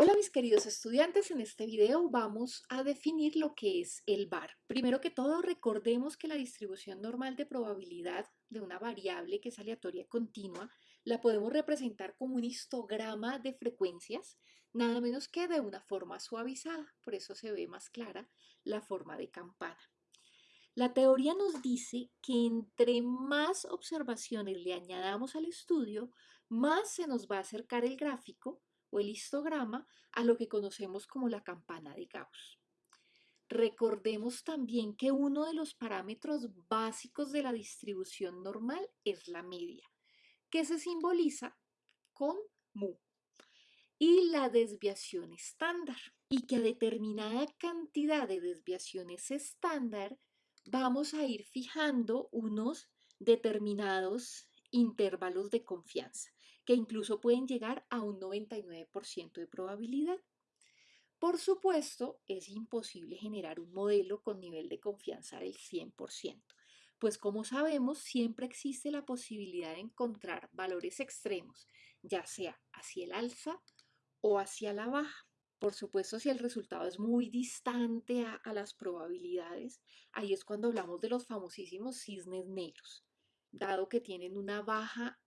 Hola mis queridos estudiantes, en este video vamos a definir lo que es el VAR. Primero que todo recordemos que la distribución normal de probabilidad de una variable que es aleatoria continua la podemos representar como un histograma de frecuencias, nada menos que de una forma suavizada, por eso se ve más clara la forma de campana. La teoría nos dice que entre más observaciones le añadamos al estudio, más se nos va a acercar el gráfico o el histograma a lo que conocemos como la campana de Gauss. Recordemos también que uno de los parámetros básicos de la distribución normal es la media, que se simboliza con mu, y la desviación estándar, y que a determinada cantidad de desviaciones estándar vamos a ir fijando unos determinados intervalos de confianza, que incluso pueden llegar a un 99% de probabilidad. Por supuesto, es imposible generar un modelo con nivel de confianza del 100%, pues como sabemos, siempre existe la posibilidad de encontrar valores extremos, ya sea hacia el alza o hacia la baja. Por supuesto, si el resultado es muy distante a, las probabilidades, ahí es cuando hablamos de los famosísimos cisnes negros dado que tienen una baja,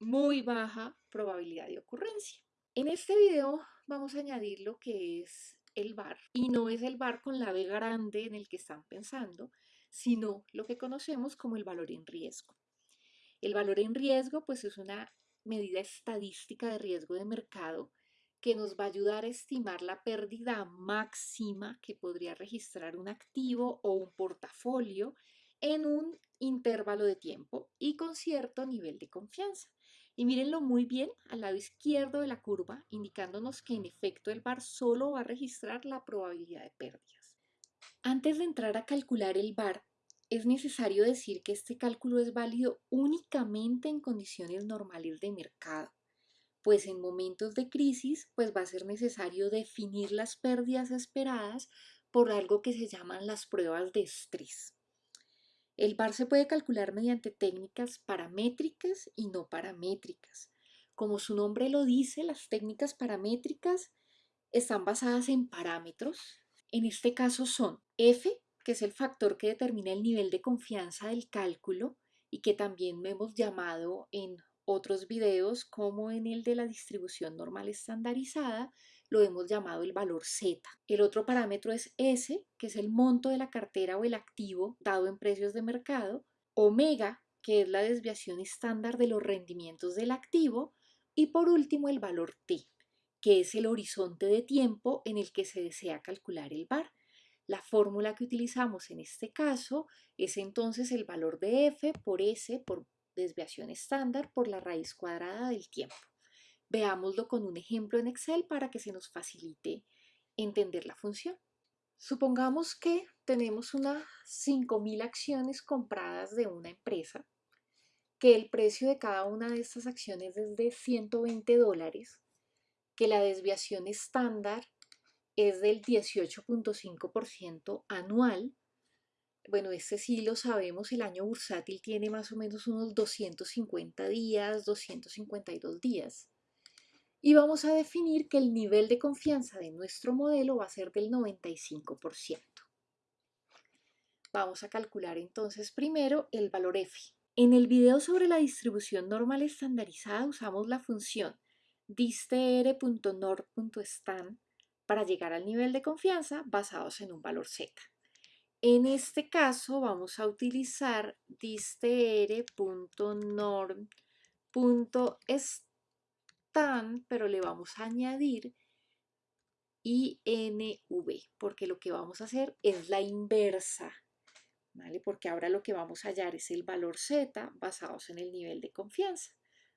muy baja probabilidad de ocurrencia. En este video vamos a añadir lo que es el bar y no es el bar con la B grande en el que están pensando, sino lo que conocemos como el valor en riesgo. El valor en riesgo pues es una medida estadística de riesgo de mercado que nos va a ayudar a estimar la pérdida máxima que podría registrar un activo o un portafolio en un intervalo de tiempo y con cierto nivel de confianza. Y mírenlo muy bien al lado izquierdo de la curva, indicándonos que en efecto el VAR solo va a registrar la probabilidad de pérdidas. Antes de entrar a calcular el VAR, es necesario decir que este cálculo es válido únicamente en condiciones normales de mercado, pues en momentos de crisis pues va a ser necesario definir las pérdidas esperadas por algo que se llaman las pruebas de estrés. El VAR se puede calcular mediante técnicas paramétricas y no paramétricas. Como su nombre lo dice, las técnicas paramétricas están basadas en parámetros. En este caso son F, que es el factor que determina el nivel de confianza del cálculo y que también hemos llamado en otros videos como en el de la distribución normal estandarizada, lo hemos llamado el valor Z. El otro parámetro es S, que es el monto de la cartera o el activo dado en precios de mercado, omega, que es la desviación estándar de los rendimientos del activo, y por último el valor T, que es el horizonte de tiempo en el que se desea calcular el VAR. La fórmula que utilizamos en este caso es entonces el valor de F por S por desviación estándar por la raíz cuadrada del tiempo. Veámoslo con un ejemplo en Excel para que se nos facilite entender la función. Supongamos que tenemos unas 5.000 acciones compradas de una empresa, que el precio de cada una de estas acciones es de 120 dólares, que la desviación estándar es del 18.5% anual. Bueno, este sí lo sabemos, el año bursátil tiene más o menos unos 250 días, 252 días y vamos a definir que el nivel de confianza de nuestro modelo va a ser del 95%. Vamos a calcular entonces primero el valor f. En el video sobre la distribución normal estandarizada usamos la función distr.nord.stan para llegar al nivel de confianza basados en un valor z. En este caso vamos a utilizar distr.nord.stan tan, pero le vamos a añadir INV, porque lo que vamos a hacer es la inversa, ¿vale? Porque ahora lo que vamos a hallar es el valor Z basados en el nivel de confianza.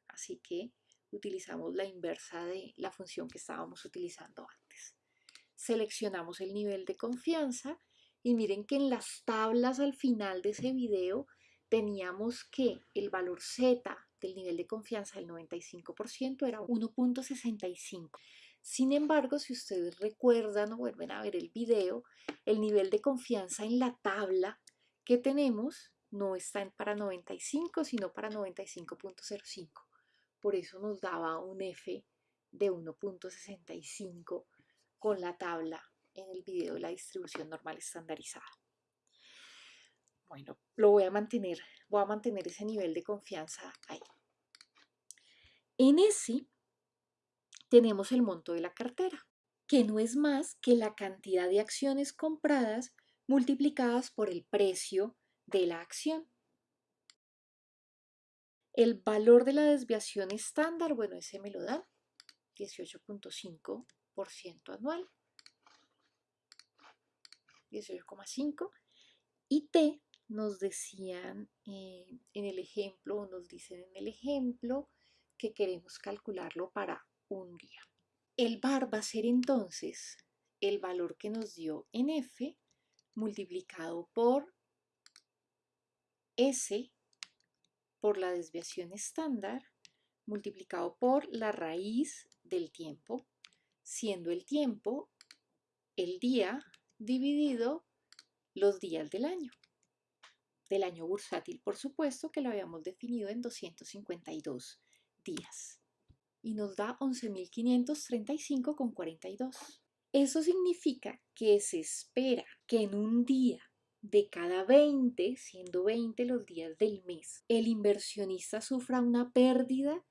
Así que utilizamos la inversa de la función que estábamos utilizando antes. Seleccionamos el nivel de confianza y miren que en las tablas al final de ese video teníamos que el valor Z el nivel de confianza del 95% era 1.65. Sin embargo, si ustedes recuerdan o vuelven a ver el video, el nivel de confianza en la tabla que tenemos no está para 95, sino para 95.05. Por eso nos daba un F de 1.65 con la tabla en el video de la distribución normal estandarizada. Bueno, lo voy a mantener, voy a mantener ese nivel de confianza ahí. En ese tenemos el monto de la cartera, que no es más que la cantidad de acciones compradas multiplicadas por el precio de la acción. El valor de la desviación estándar, bueno, ese me lo da 18.5% anual. 18,5. Y T nos decían en el ejemplo, nos dicen en el ejemplo que queremos calcularlo para un día. El bar va a ser entonces el valor que nos dio en F multiplicado por S por la desviación estándar multiplicado por la raíz del tiempo, siendo el tiempo el día dividido los días del año. Del año bursátil, por supuesto, que lo habíamos definido en 252 días. Y nos da 11.535,42. Eso significa que se espera que en un día de cada 20, siendo 20 los días del mes, el inversionista sufra una pérdida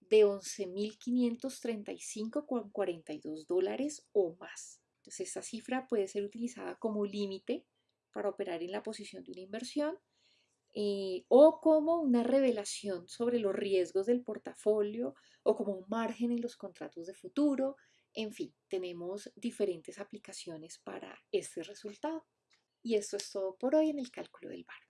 de 11.535,42 dólares o más. Entonces, esta cifra puede ser utilizada como límite para operar en la posición de una inversión eh, o como una revelación sobre los riesgos del portafolio o como un margen en los contratos de futuro. En fin, tenemos diferentes aplicaciones para este resultado. Y esto es todo por hoy en el cálculo del VAR.